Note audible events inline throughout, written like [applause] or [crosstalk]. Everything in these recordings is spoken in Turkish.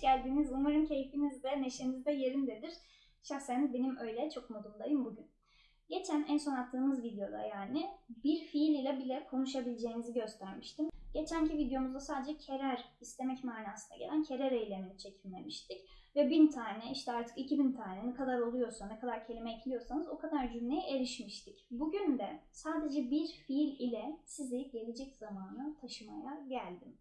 geldiniz. Umarım keyfiniz de neşeniz de yerindedir. Şahsen benim öyle çok modumdayım bugün. Geçen en son attığımız videoda yani bir fiil ile bile konuşabileceğinizi göstermiştim. Geçenki videomuzda sadece kerer, istemek manasına gelen kerer eylemini çekimlemiştik. Ve bin tane, işte artık iki bin tane ne kadar oluyorsa, ne kadar kelime ekliyorsanız o kadar cümleye erişmiştik. Bugün de sadece bir fiil ile sizi gelecek zamana taşımaya geldim.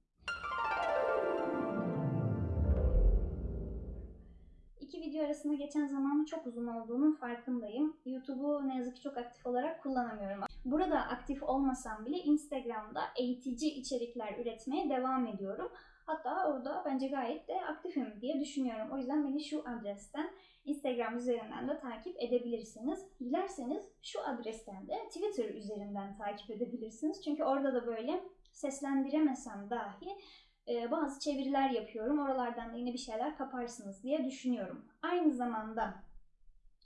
İki video arasında geçen zamanın çok uzun olduğunun farkındayım. YouTube'u ne yazık ki çok aktif olarak kullanamıyorum. Burada aktif olmasam bile Instagram'da eğitici içerikler üretmeye devam ediyorum. Hatta orada bence gayet de aktifim diye düşünüyorum. O yüzden beni şu adresten Instagram üzerinden de takip edebilirsiniz. Dilerseniz şu adresten de Twitter üzerinden takip edebilirsiniz. Çünkü orada da böyle seslendiremesem dahi e, bazı çeviriler yapıyorum. Oralardan da yine bir şeyler kaparsınız diye düşünüyorum. Aynı zamanda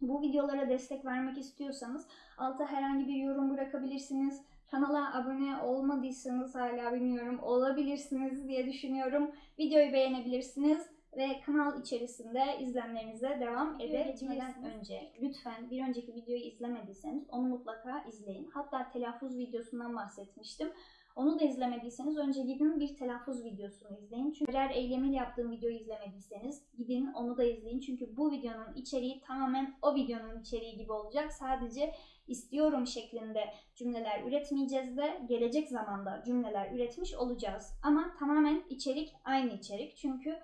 bu videolara destek vermek istiyorsanız alta herhangi bir yorum bırakabilirsiniz. Kanala abone olmadıysanız hala bilmiyorum olabilirsiniz diye düşünüyorum. Videoyu beğenebilirsiniz ve kanal içerisinde izlemlerinize devam edebilirsiniz. önce lütfen bir önceki videoyu izlemediyseniz onu mutlaka izleyin. Hatta telaffuz videosundan bahsetmiştim. Onu da izlemediyseniz önce gidin bir telaffuz videosunu izleyin. Çünkü eğer eylemiyle yaptığım videoyu izlemediyseniz gidin onu da izleyin. Çünkü bu videonun içeriği tamamen o videonun içeriği gibi olacak. Sadece istiyorum şeklinde cümleler üretmeyeceğiz de gelecek zamanda cümleler üretmiş olacağız. Ama tamamen içerik aynı içerik. Çünkü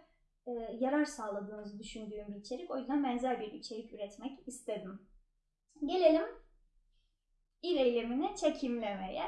e, yarar sağladığınızı düşündüğüm bir içerik. O yüzden benzer bir içerik üretmek istedim. Gelelim il eylemini çekimlemeye.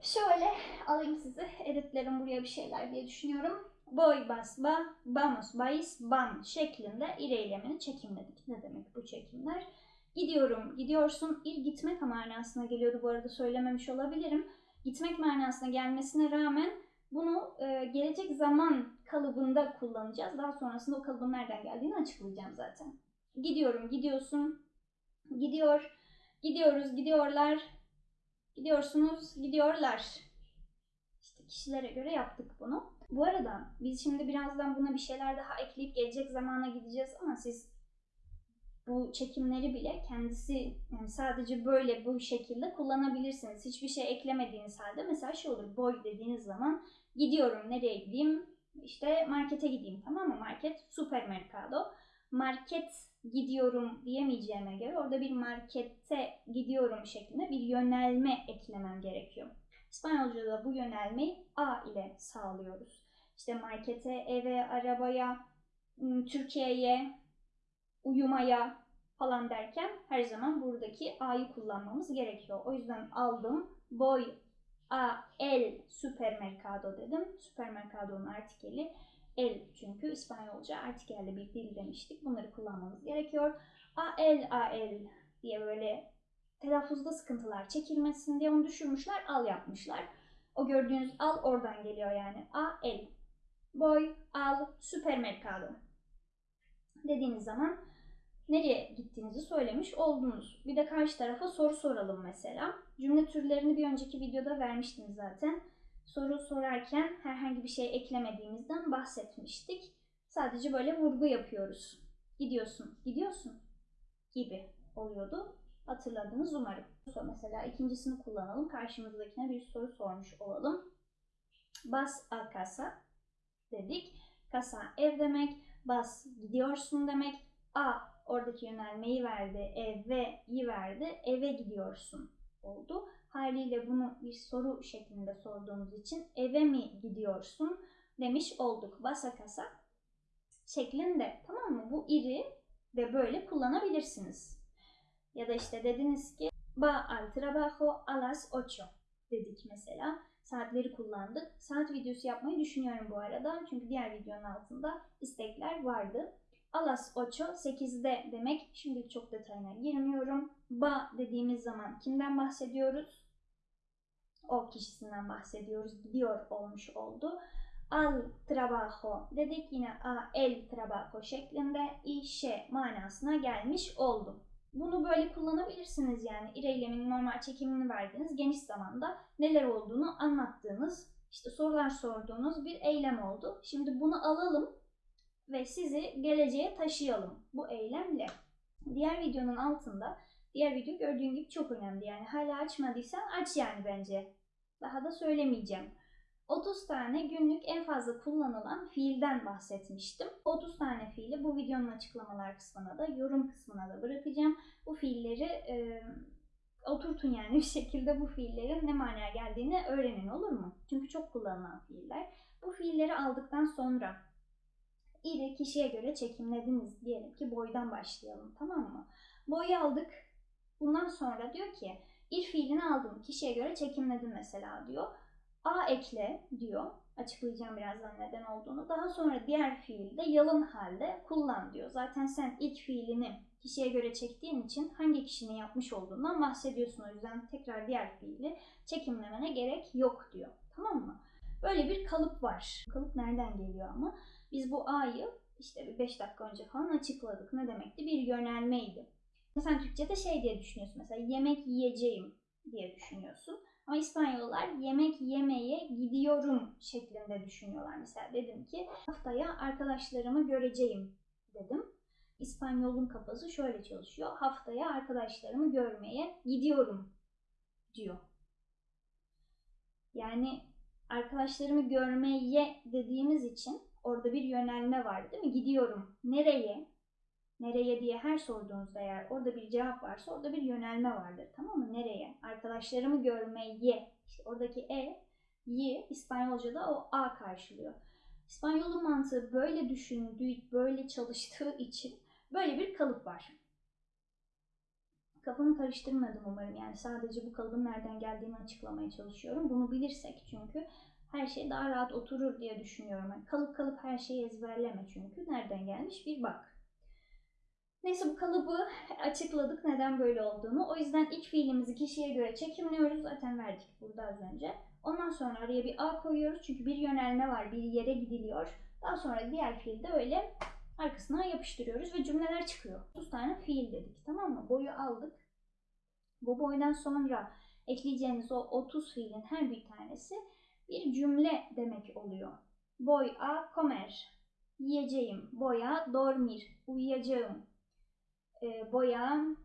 Şöyle alayım sizi. Editlerim buraya bir şeyler diye düşünüyorum. Boy bas ba, vamos vais ban şeklinde il eylemini çekimledik. Ne demek bu çekimler? Gidiyorum, gidiyorsun. İl gitmek manasına geliyordu bu arada söylememiş olabilirim. Gitmek manasına gelmesine rağmen bunu e, gelecek zaman kalıbında kullanacağız. Daha sonrasında o kalıbın nereden geldiğini açıklayacağım zaten. Gidiyorum, gidiyorsun, gidiyor, gidiyoruz, gidiyorlar, gidiyorsunuz, gidiyorlar. İşte kişilere göre yaptık bunu. Bu arada biz şimdi birazdan buna bir şeyler daha ekleyip gelecek zamana gideceğiz ama siz bu çekimleri bile kendisi yani sadece böyle bu şekilde kullanabilirsiniz. Hiçbir şey eklemediğiniz halde mesela şey olur boy dediğiniz zaman gidiyorum nereye gideyim işte markete gideyim tamam mı market supermercado market gidiyorum diyemeyeceğime göre orada bir markette gidiyorum şeklinde bir yönelme eklemem gerekiyor. İspanyolca'da bu yönelmeyi A ile sağlıyoruz. İşte markete, eve, arabaya, Türkiye'ye, uyumaya falan derken her zaman buradaki A'yı kullanmamız gerekiyor. O yüzden aldım. Boy a el supermercado dedim. Supermercado'nun artikeli el çünkü İspanyolca artikelli bir dil demiştik. Bunları kullanmamız gerekiyor. A el a el diye böyle telaffuzda sıkıntılar çekilmesin diye onu düşürmüşler. Al yapmışlar. O gördüğünüz al oradan geliyor yani. A el. Boy al supermercado dediğiniz zaman nereye gittiğinizi söylemiş oldunuz. Bir de karşı tarafa soru soralım mesela. Cümle türlerini bir önceki videoda vermiştim zaten. Soru sorarken herhangi bir şey eklemediğimizden bahsetmiştik. Sadece böyle vurgu yapıyoruz. Gidiyorsun, gidiyorsun gibi oluyordu. Hatırladınız umarım. Mesela ikincisini kullanalım. Karşımızdakine bir soru sormuş olalım. Bas a casa dedik. Casa ev demek. Bas gidiyorsun demek. A oradaki yönelmeyi verdi, eve iyi verdi, eve gidiyorsun oldu. Haliyle bunu bir soru şeklinde sorduğumuz için eve mi gidiyorsun demiş olduk. Basa kasa şeklinde tamam mı? Bu iri ve böyle kullanabilirsiniz. Ya da işte dediniz ki va al trabajo a las ocho dedik mesela. Saatleri kullandık. Saat videosu yapmayı düşünüyorum bu arada. Çünkü diğer videonun altında istekler vardı. Alas ocho 8'de demek. Şimdi çok detayına girmiyorum. Ba dediğimiz zaman kimden bahsediyoruz? O kişisinden bahsediyoruz. Gidiyor olmuş oldu. Al trabajo dedik yine a el trabajo şeklinde işe manasına gelmiş oldu. Bunu böyle kullanabilirsiniz yani ir eyleminin normal çekimini verdiğiniz geniş zamanda neler olduğunu anlattığınız işte sorular sorduğunuz bir eylem oldu. Şimdi bunu alalım ve sizi geleceğe taşıyalım bu eylemle. Diğer videonun altında diğer video gördüğün gibi çok önemli. Yani hala açmadıysan aç yani bence. Daha da söylemeyeceğim. 30 tane günlük en fazla kullanılan fiilden bahsetmiştim. 30 tane fiili bu videonun açıklamalar kısmına da yorum kısmına da bırakacağım. Bu fiilleri e, oturtun yani bir şekilde bu fiillerin ne manaya geldiğini öğrenin olur mu? Çünkü çok kullanılan fiiller. Bu fiilleri aldıktan sonra iri kişiye göre çekimlediniz diyelim ki boydan başlayalım tamam mı? Boyu aldık. Bundan sonra diyor ki ir fiilini aldım kişiye göre çekimledim mesela diyor. A ekle diyor. Açıklayacağım birazdan neden olduğunu. Daha sonra diğer fiili de yalın halde kullan diyor. Zaten sen ilk fiilini kişiye göre çektiğin için hangi kişinin yapmış olduğundan bahsediyorsun. O yüzden tekrar diğer fiili çekimlemene gerek yok diyor. Tamam mı? Böyle bir kalıp var. Kalıp nereden geliyor ama? Biz bu A'yı işte bir 5 dakika önce falan açıkladık. Ne demekti? Bir yönelmeydi. Sen Türkçe'de şey diye düşünüyorsun mesela yemek yiyeceğim diye düşünüyorsun. Ama İspanyollar yemek yemeye gidiyorum şeklinde düşünüyorlar. Mesela dedim ki haftaya arkadaşlarımı göreceğim dedim. İspanyolun kafası şöyle çalışıyor. Haftaya arkadaşlarımı görmeye gidiyorum diyor. Yani arkadaşlarımı görmeye dediğimiz için orada bir yönelme var değil mi? Gidiyorum. Nereye? Nereye diye her sorduğunuzda eğer orada bir cevap varsa orada bir yönelme vardır. Tamam mı? Nereye? Arkadaşlarımı görmeye. İşte oradaki e, yi İspanyolca'da o a karşılıyor. İspanyolun mantığı böyle düşündüğü, böyle çalıştığı için böyle bir kalıp var. Kafamı karıştırmadım umarım. Yani sadece bu kalıbın nereden geldiğini açıklamaya çalışıyorum. Bunu bilirsek çünkü her şey daha rahat oturur diye düşünüyorum. Yani kalıp kalıp her şeyi ezberleme çünkü. Nereden gelmiş bir bak. Neyse bu kalıbı açıkladık neden böyle olduğunu. O yüzden ilk fiilimizi kişiye göre çekimliyoruz. Zaten verdik burada az önce. Ondan sonra araya bir A koyuyoruz. Çünkü bir yönelme var. Bir yere gidiliyor. Daha sonra diğer fiilde öyle arkasına yapıştırıyoruz ve cümleler çıkıyor. 30 tane fiil dedik tamam mı? Boyu aldık. Bu boydan sonra ekleyeceğiniz o 30 fiilin her bir tanesi bir cümle demek oluyor. Voy a comer. Yiyeceğim. Voy a dormir. Uyuyacağım. E, voy a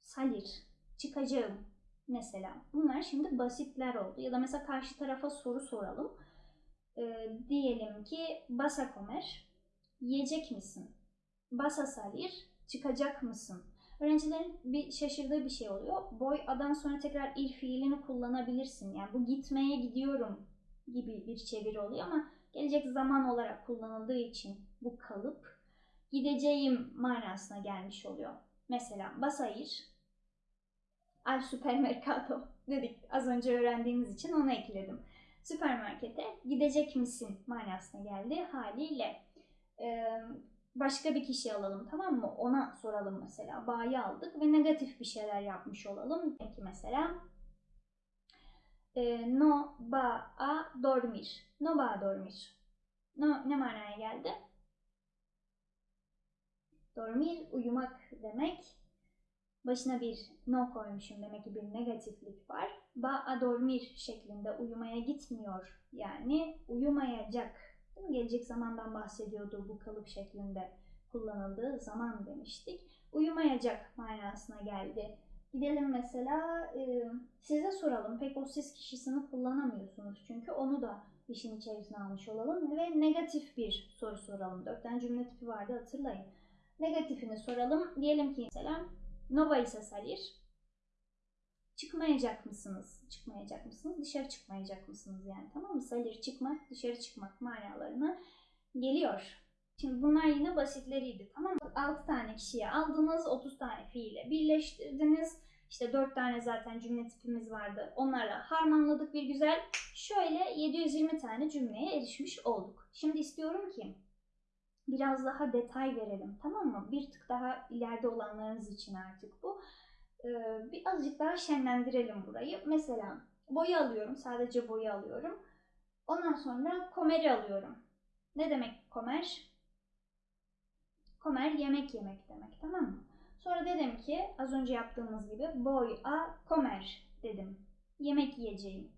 salir. Çıkacağım. Mesela. Bunlar şimdi basitler oldu. Ya da mesela karşı tarafa soru soralım. E, diyelim ki vas a comer. Yiyecek misin? Vas a salir. Çıkacak mısın? Öğrencilerin bir şaşırdığı bir şey oluyor. Boy adan sonra tekrar il fiilini kullanabilirsin. Yani bu gitmeye gidiyorum gibi bir çeviri oluyor ama gelecek zaman olarak kullanıldığı için bu kalıp gideceğim manasına gelmiş oluyor. Mesela basayır al supermercado [laughs] dedik. Az önce öğrendiğimiz için onu ekledim. Süpermarkete gidecek misin manasına geldi haliyle. Ee, başka bir kişi alalım tamam mı? Ona soralım mesela. Ba'yı aldık ve negatif bir şeyler yapmış olalım. Peki mesela e, no va a dormir. No va a dormir. No, ne manaya geldi? Dormir uyumak demek. Başına bir no koymuşum demek ki bir negatiflik var. Va a dormir şeklinde uyumaya gitmiyor. Yani uyumayacak Gelecek zamandan bahsediyordu bu kalıp şeklinde kullanıldığı zaman demiştik. Uyumayacak manasına geldi. Gidelim mesela e, size soralım. Pek o siz kişisini kullanamıyorsunuz çünkü onu da işin içerisine almış olalım ve negatif bir soru soralım. Dört tane cümle tipi vardı hatırlayın. Negatifini soralım. Diyelim ki mesela no vais a salir. Çıkmayacak mısınız? Çıkmayacak mısınız? Dışarı çıkmayacak mısınız yani tamam mı? Salir çıkmak, dışarı çıkmak manalarına geliyor. Şimdi bunlar yine basitleriydi tamam mı? 6 tane kişiye aldınız, 30 tane fiile birleştirdiniz. İşte 4 tane zaten cümle tipimiz vardı. Onlarla harmanladık bir güzel. Şöyle 720 tane cümleye erişmiş olduk. Şimdi istiyorum ki biraz daha detay verelim tamam mı? Bir tık daha ileride olanlarınız için artık bu. Ee, bir azıcık daha şenlendirelim burayı. Mesela boyu alıyorum. Sadece boyu alıyorum. Ondan sonra komeri alıyorum. Ne demek komer? Komer yemek yemek demek tamam mı? Sonra dedim ki az önce yaptığımız gibi boy a komer dedim. Yemek yiyeceğim.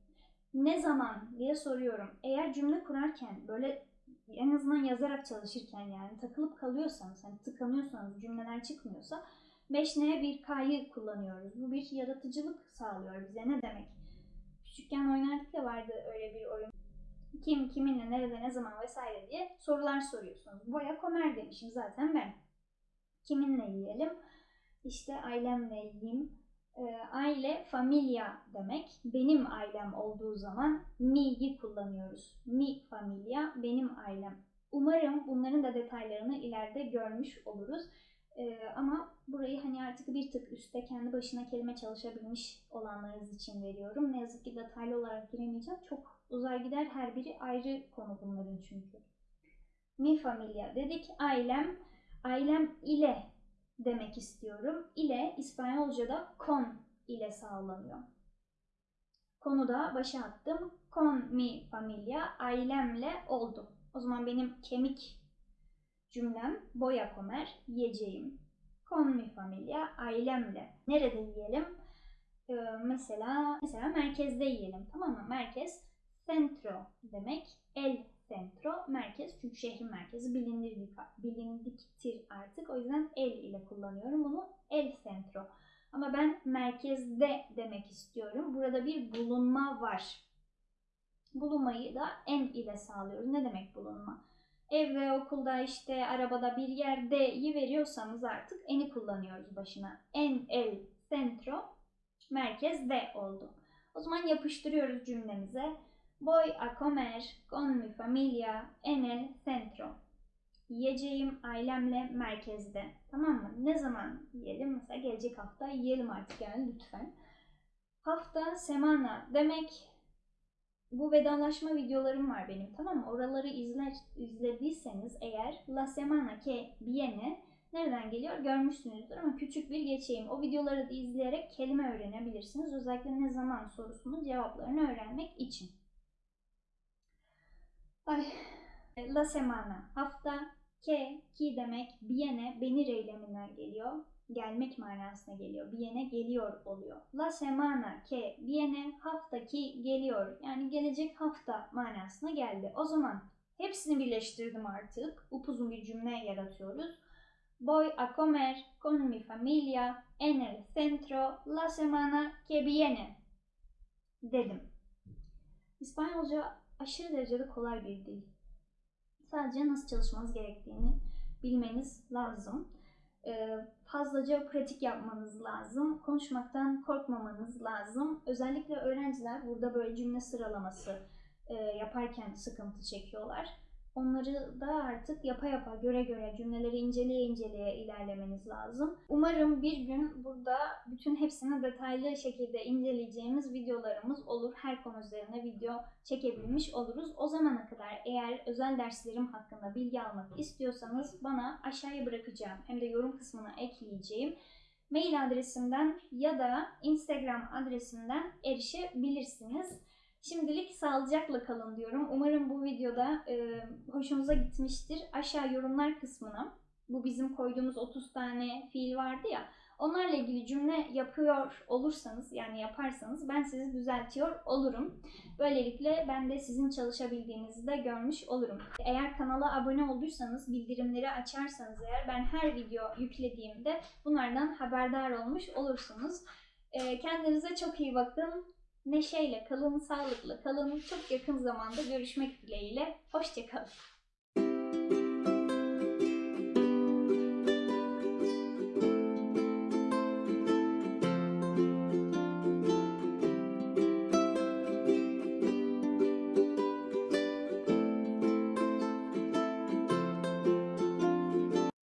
Ne zaman diye soruyorum. Eğer cümle kurarken böyle en azından yazarak çalışırken yani takılıp kalıyorsanız, hani tıkanıyorsanız, cümleler çıkmıyorsa 5N 1K'yı kullanıyoruz. Bu bir yaratıcılık sağlıyor bize. Ne demek? Küçükken oynardık ya vardı öyle bir oyun. Kim, kiminle, nerede, ne zaman vesaire diye sorular soruyorsunuz. Boya komer demişim zaten ben. Kiminle yiyelim? İşte ailemle yiyeyim. Ee, aile, familia demek. Benim ailem olduğu zaman mi'yi kullanıyoruz. Mi familia, benim ailem. Umarım bunların da detaylarını ileride görmüş oluruz. Ee, ama burayı hani artık bir tık üstte kendi başına kelime çalışabilmiş olanlarınız için veriyorum. Ne yazık ki detaylı olarak giremeyeceğim. Çok uzay gider her biri ayrı konu bunların çünkü. Mi familia dedik. Ailem, ailem ile demek istiyorum. İle İspanyolca'da con ile sağlanıyor. Konu da başa attım. Con mi familia ailemle oldu. O zaman benim kemik cümlem boya komer yiyeceğim. Con mi familia ailemle. Nerede yiyelim? Ee, mesela mesela merkezde yiyelim. Tamam mı? Merkez centro demek. El centro merkez çünkü şehrin merkezi bilinir bir bilindiktir artık. O yüzden el ile kullanıyorum bunu. El centro. Ama ben merkezde demek istiyorum. Burada bir bulunma var. Bulunmayı da en ile sağlıyoruz. Ne demek bulunma? Evde, okulda, işte arabada bir yerdeyi veriyorsanız artık eni kullanıyoruz başına. En, el, centro, merkezde oldu. O zaman yapıştırıyoruz cümlemize. Voy a comer con mi familia en el centro. Yiyeceğim ailemle merkezde. Tamam mı? Ne zaman yiyelim? Mesela gelecek hafta yiyelim artık yani lütfen. Hafta, semana demek bu vedalaşma videolarım var benim tamam mı? Oraları izler, izlediyseniz eğer La semana que viene nereden geliyor görmüşsünüzdür ama küçük bir geçeyim. O videoları da izleyerek kelime öğrenebilirsiniz. Özellikle ne zaman sorusunun cevaplarını öğrenmek için. Ay. La semana hafta ke ki demek viene beni eyleminden geliyor. Gelmek manasına geliyor. Viene geliyor oluyor. La semana que viene hafta ki geliyor. Yani gelecek hafta manasına geldi. O zaman hepsini birleştirdim artık. Upuzun bir cümle yaratıyoruz. Voy a comer con mi familia en el centro la semana que viene dedim. İspanyolca aşırı derecede kolay bir dil. Sadece nasıl çalışmanız gerektiğini bilmeniz lazım. Ee, fazlaca pratik yapmanız lazım. Konuşmaktan korkmamanız lazım. Özellikle öğrenciler burada böyle cümle sıralaması e, yaparken sıkıntı çekiyorlar. Onları da artık yapa yapa, göre göre, cümleleri inceleye inceleye ilerlemeniz lazım. Umarım bir gün burada bütün hepsini detaylı şekilde inceleyeceğimiz videolarımız olur. Her konu üzerine video çekebilmiş oluruz. O zamana kadar eğer özel derslerim hakkında bilgi almak istiyorsanız bana aşağıya bırakacağım hem de yorum kısmına ekleyeceğim mail adresimden ya da Instagram adresimden erişebilirsiniz. Şimdilik sağlıcakla kalın diyorum. Umarım bu videoda e, hoşunuza gitmiştir. Aşağı yorumlar kısmına bu bizim koyduğumuz 30 tane fiil vardı ya. Onlarla ilgili cümle yapıyor olursanız yani yaparsanız ben sizi düzeltiyor olurum. Böylelikle ben de sizin çalışabildiğinizi de görmüş olurum. Eğer kanala abone olduysanız, bildirimleri açarsanız eğer ben her video yüklediğimde bunlardan haberdar olmuş olursunuz. E, kendinize çok iyi bakın. Neşeyle kalın, sağlıklı kalın. Çok yakın zamanda görüşmek dileğiyle. Hoşçakalın.